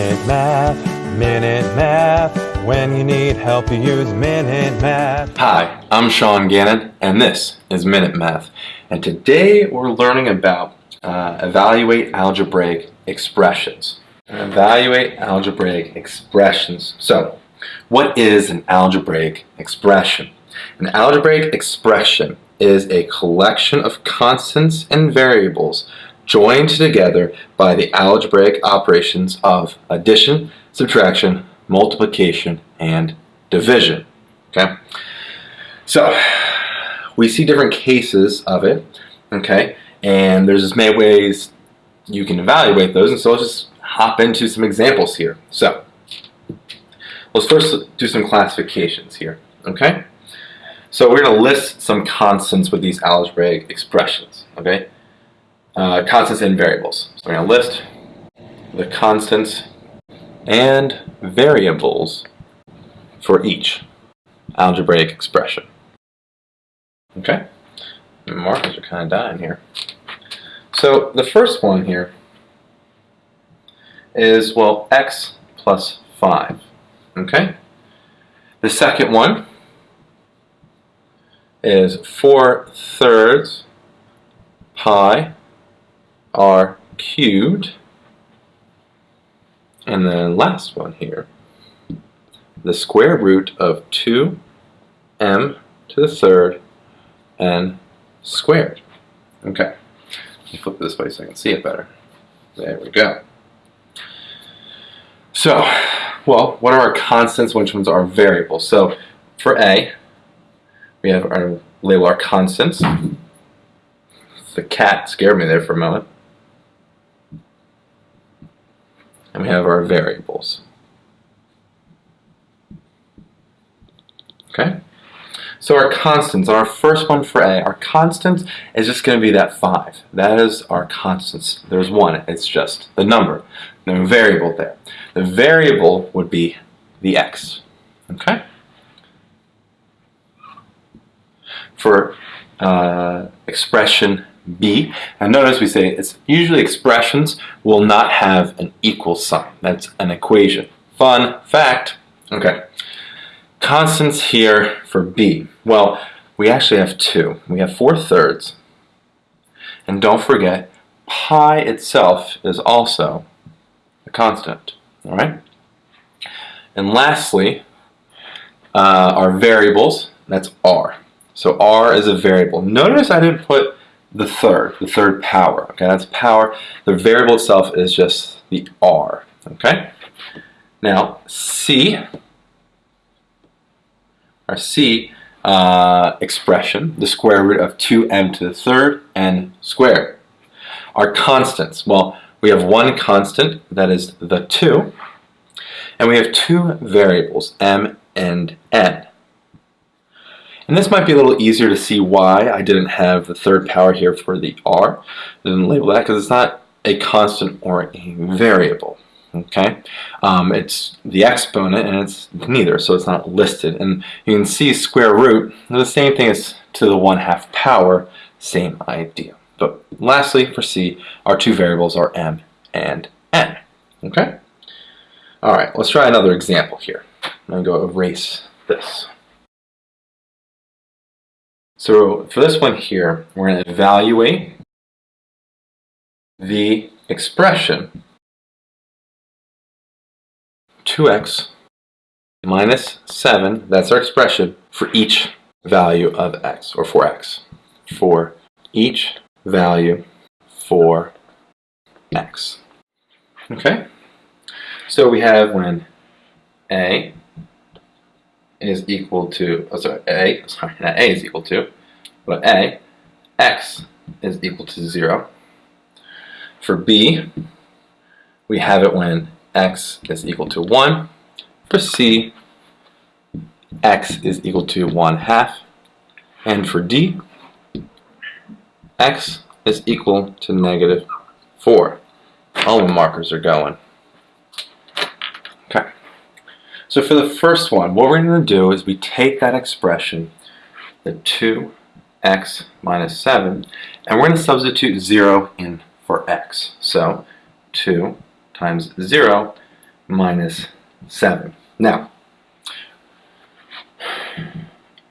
Minute Math, Minute Math. When you need help, you use Minute Math. Hi, I'm Sean Gannon, and this is Minute Math. And today we're learning about uh, evaluate algebraic expressions. Evaluate algebraic expressions. So, what is an algebraic expression? An algebraic expression is a collection of constants and variables joined together by the algebraic operations of addition, subtraction, multiplication, and division. Okay? So, we see different cases of it, okay? And there's as many ways you can evaluate those, and so let's just hop into some examples here. So, let's first do some classifications here, okay? So we're going to list some constants with these algebraic expressions, okay? Uh, constants and variables. So we're going to list the constants and variables for each algebraic expression. Okay? The markers are kind of dying here. So the first one here is, well, x plus 5. Okay? The second one is 4 thirds pi r cubed. And then last one here, the square root of 2m to the third n squared. Okay, let me flip this way so I can see it better. There we go. So, well, what are our constants? Which ones are variables? So, for A, we have our label our constants. The cat scared me there for a moment. And we have our variables. Okay? So our constants, our first one for A, our constant is just going to be that 5. That is our constants. There's one, it's just the number. No variable there. The variable would be the x. Okay? For uh, expression B. And notice we say it's usually expressions will not have an equal sign. That's an equation. Fun fact. Okay. Constants here for B. Well, we actually have two. We have 4 thirds. And don't forget, pi itself is also a constant. All right? And lastly, uh, our variables, that's r. So r is a variable. Notice I didn't put the third, the third power. Okay, that's power. The variable itself is just the r. Okay. Now c, our c uh, expression, the square root of 2m to the third n squared. Our constants. Well, we have one constant that is the 2, and we have two variables, m and n. And this might be a little easier to see why I didn't have the third power here for the r. I didn't label that because it's not a constant or a variable. Okay, um, it's the exponent and it's neither, so it's not listed. And you can see square root, the same thing as to the 1 half power, same idea. But lastly, for c, our two variables are m and n. Okay? Alright, let's try another example here. I'm going to go erase this. So for this one here, we're going to evaluate the expression 2x minus 7, that's our expression, for each value of x, or for x. For each value for x. Okay? So we have when a is equal to, oh sorry, a, sorry, not a is equal to, but a, x is equal to 0. For b, we have it when x is equal to 1. For c, x is equal to 1 half. And for d, x is equal to negative 4. All the markers are going. Okay. So for the first one, what we're going to do is we take that expression, the 2x minus 7, and we're going to substitute 0 in for x. So 2 times 0 minus 7. Now,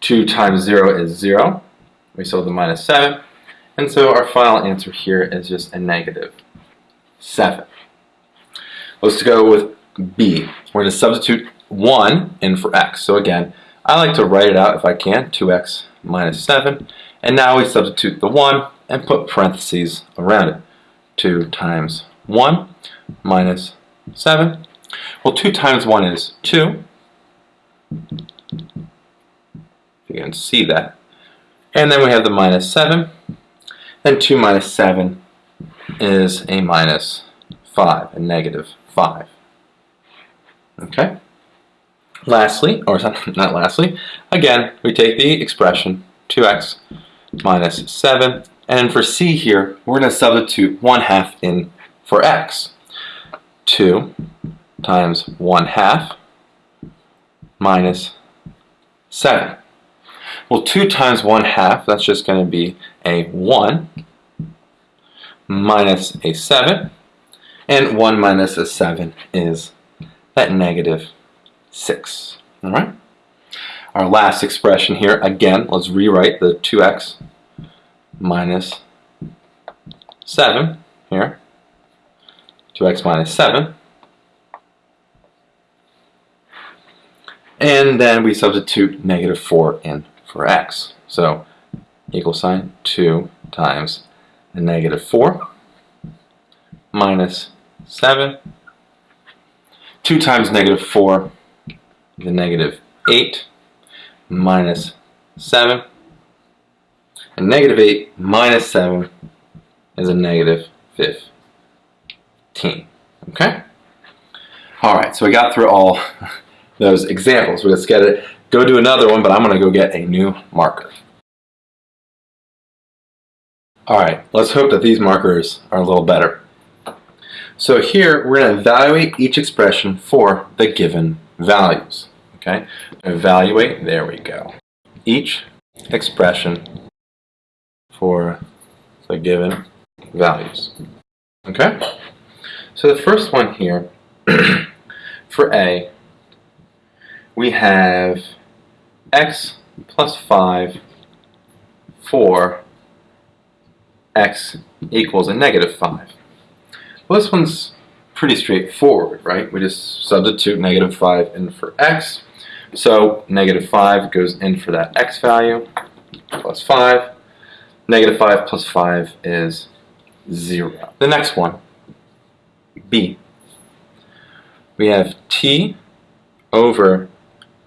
2 times 0 is 0. We have the minus 7. And so our final answer here is just a negative 7. Let's go with b. We're going to substitute 1 in for x. So again, I like to write it out if I can, 2x minus 7. And now we substitute the 1 and put parentheses around it. 2 times 1 minus 7. Well, 2 times 1 is 2. You can see that. And then we have the minus 7. Then 2 minus 7 is a minus 5, a negative 5. Okay? Lastly, or not lastly, again, we take the expression 2x minus 7, and for c here, we're going to substitute 1 half in for x. 2 times 1 half minus 7. Well, 2 times 1 half, that's just going to be a 1 minus a 7. And 1 minus a 7 is that negative 6. All right? Our last expression here, again, let's rewrite the 2x minus 7 here. 2x minus 7. And then we substitute negative 4 in for x. So equal sign 2 times the negative 4 minus 7. 2 times negative 4 a negative 8 minus 7. And negative 8 minus 7 is a negative 15. Okay? Alright, so we got through all those examples. Let's get it. Go do another one, but I'm going to go get a new marker. Alright, let's hope that these markers are a little better. So here, we're going to evaluate each expression for the given values. Okay, evaluate, there we go. Each expression for the given values. Okay, so the first one here, for A, we have x plus 5 for x equals a negative 5. Well, this one's pretty straightforward, right? We just substitute negative 5 in for x. So negative 5 goes in for that x value, plus 5. Negative 5 plus 5 is 0. The next one, b. We have t over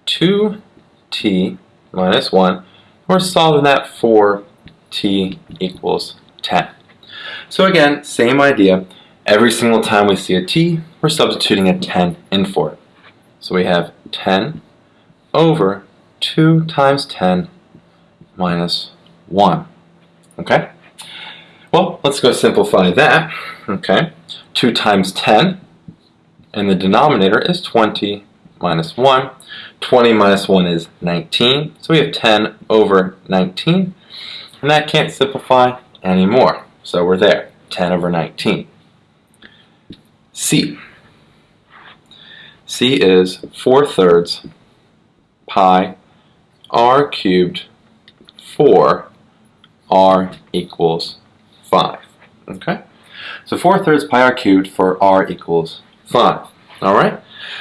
2t minus 1. We're solving that for t equals 10. So again, same idea. Every single time we see a t, we're substituting a 10 in for it. So we have 10 over 2 times 10 minus 1. Okay? Well, let's go simplify that. Okay? 2 times 10 and the denominator is 20 minus 1. 20 minus 1 is 19. So we have 10 over 19. And that can't simplify anymore. So we're there. 10 over 19. C. C is 4 thirds pi r cubed 4 r equals 5. Okay? So 4 thirds pi r cubed for r equals 5. Alright?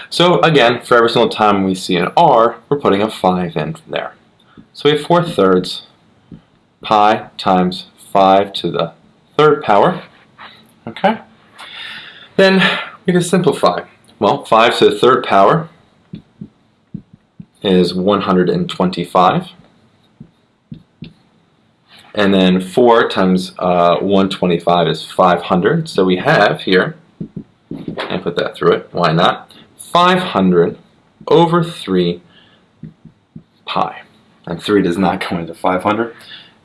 So again, for every single time we see an r, we're putting a 5 in from there. So we have 4 thirds pi times 5 to the third power. Okay? Then we can simplify. Well, 5 to the third power is 125. And then 4 times uh, 125 is 500. So we have here, and put that through it, why not? 500 over 3 pi. And 3 does not go into 500.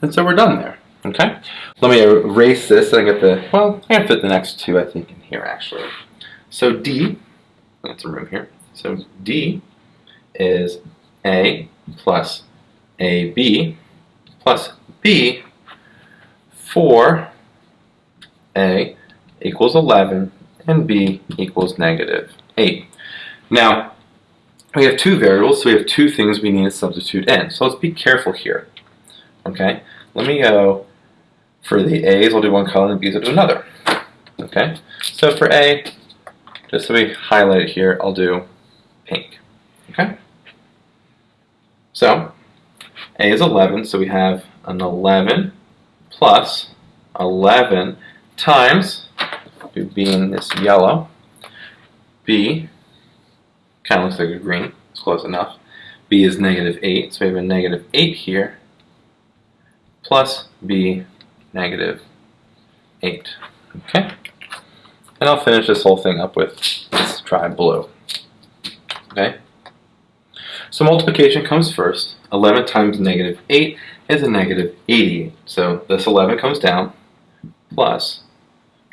And so we're done there. Okay? Let me erase this and get the, well, I can fit the next two, I think, in here actually. So D, got some room here. So D is A plus AB plus B for A equals 11 and B equals negative 8. Now, we have two variables, so we have two things we need to substitute in. So let's be careful here. Okay, let me go for the A's, I'll do one column, and B's, I'll do another. Okay, so for A, just so we highlight it here, I'll do pink. Okay, so A is 11, so we have an 11 plus 11 times, being this yellow, B, kind of looks like a green, it's close enough. B is negative 8, so we have a negative 8 here, plus B negative 8. Okay? And I'll finish this whole thing up with, let's try blue. Okay? So multiplication comes first. 11 times negative 8 is a negative 88. So this 11 comes down, plus,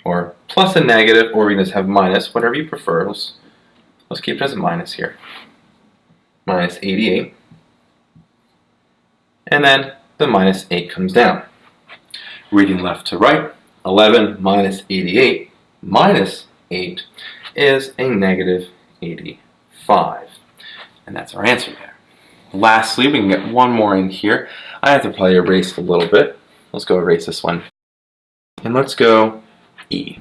or plus a negative, or we can just have minus, whatever you prefer. Let's, let's keep it as a minus here. Minus 88. And then the minus 8 comes down. Reading left to right, 11 minus 88 minus 8 is a negative 85. And that's our answer there. Lastly, we can get one more in here. I have to probably erase a little bit. Let's go erase this one. And let's go E.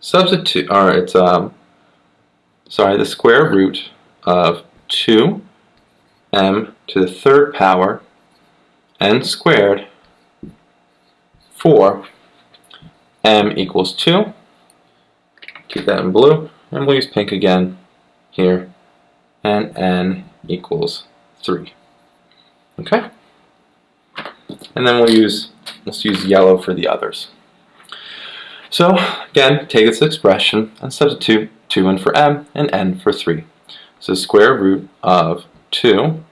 Substitute, or it's, um, sorry, the square root of 2m to the third power n squared for m equals 2. Keep that in blue. And we'll use pink again here. And n equals 3. Okay? And then we'll use, let's use yellow for the others. So, again, take this expression and substitute 2 in for m and n for 3. So square root of 2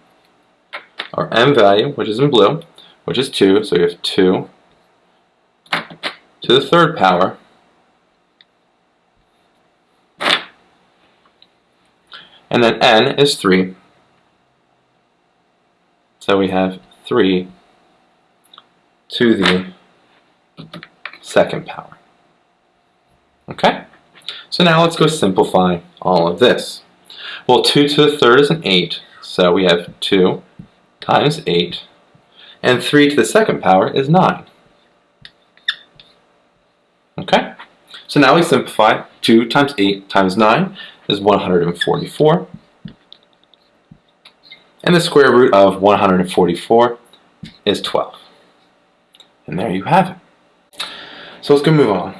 our m value, which is in blue, which is 2, so we have 2 to the third power and then n is 3 so we have 3 to the second power okay so now let's go simplify all of this well 2 to the third is an 8 so we have 2 times 8, and 3 to the second power is 9. Okay? So now we simplify. 2 times 8 times 9 is 144. And the square root of 144 is 12. And there you have it. So let's go move on.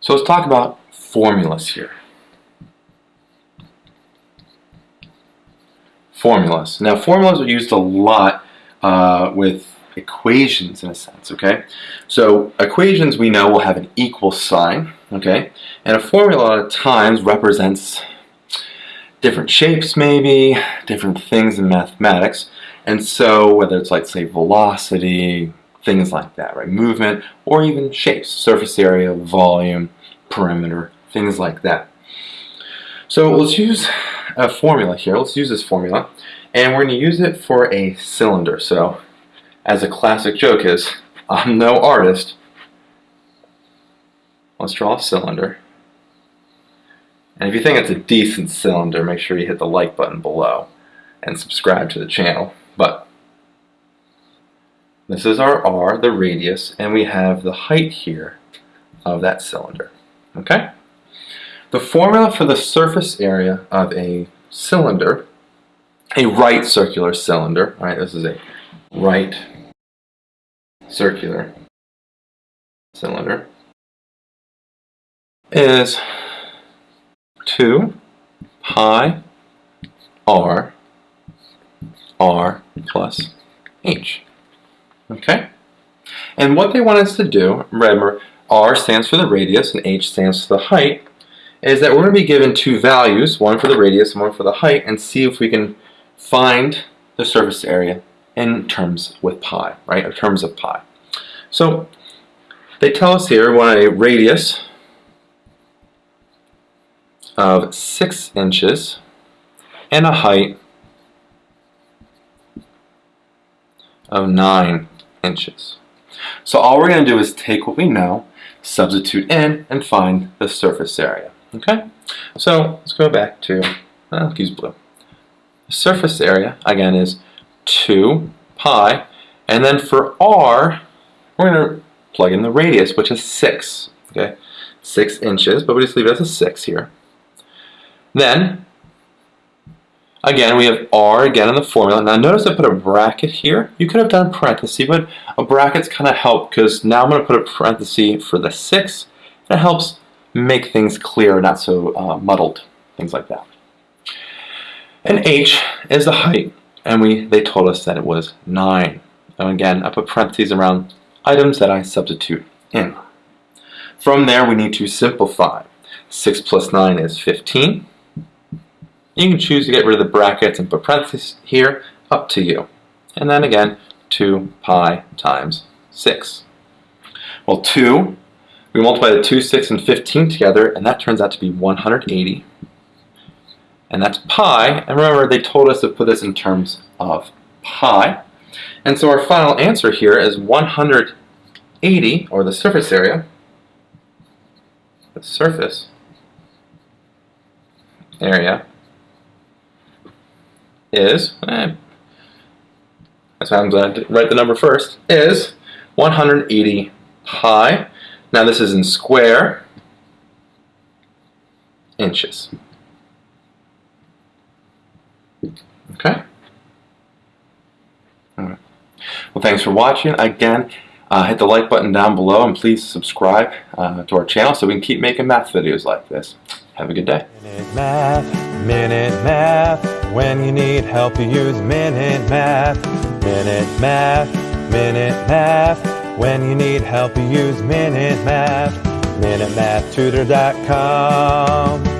So let's talk about formulas here. formulas. Now formulas are used a lot uh, with equations in a sense, okay? So equations we know will have an equal sign, okay? And a formula a lot of times represents different shapes maybe, different things in mathematics. And so whether it's like say velocity, things like that, right? Movement, or even shapes, surface area, volume, perimeter, things like that. So let's use a formula here. Let's use this formula. And we're going to use it for a cylinder. So, as a classic joke is, I'm no artist. Let's draw a cylinder. And if you think it's a decent cylinder, make sure you hit the like button below and subscribe to the channel. But this is our R, the radius, and we have the height here of that cylinder. Okay? The formula for the surface area of a cylinder, a right circular cylinder, all right, this is a right circular cylinder, is 2 pi r r plus h. Okay? And what they want us to do, remember, r stands for the radius and h stands for the height, is that we're going to be given two values, one for the radius and one for the height, and see if we can find the surface area in terms with pi, right, in terms of pi. So they tell us here want a radius of 6 inches and a height of 9 inches. So all we're going to do is take what we know, substitute in, and find the surface area. Okay, so let's go back to, uh, let's use blue. Surface area, again, is 2 pi, and then for r, we're going to plug in the radius, which is 6, okay? 6 inches, but we just leave it as a 6 here. Then, again, we have r again in the formula. Now notice I put a bracket here. You could have done parenthesis, but a bracket's kind of help because now I'm going to put a parenthesis for the 6. And it helps make things clear, not so uh, muddled, things like that. And h is the height, and we they told us that it was 9. And again, I put parentheses around items that I substitute in. From there, we need to simplify. 6 plus 9 is 15. You can choose to get rid of the brackets and put parentheses here, up to you. And then again, 2 pi times 6. Well, 2, we multiply the 2, 6, and 15 together, and that turns out to be 180. And that's pi, and remember they told us to put this in terms of pi. And so our final answer here is 180, or the surface area, the surface area is, eh, that's why I'm going to write the number first, is 180 pi. Now this is in square inches. Okay? Alright. Well, thanks for watching. Again, uh, hit the like button down below and please subscribe uh, to our channel so we can keep making math videos like this. Have a good day. Minute Math, Minute Math. When you need help, you use Minute Math. Minute Math, Minute Math. When you need help, you use Minute Math. MinuteMathTutor.com.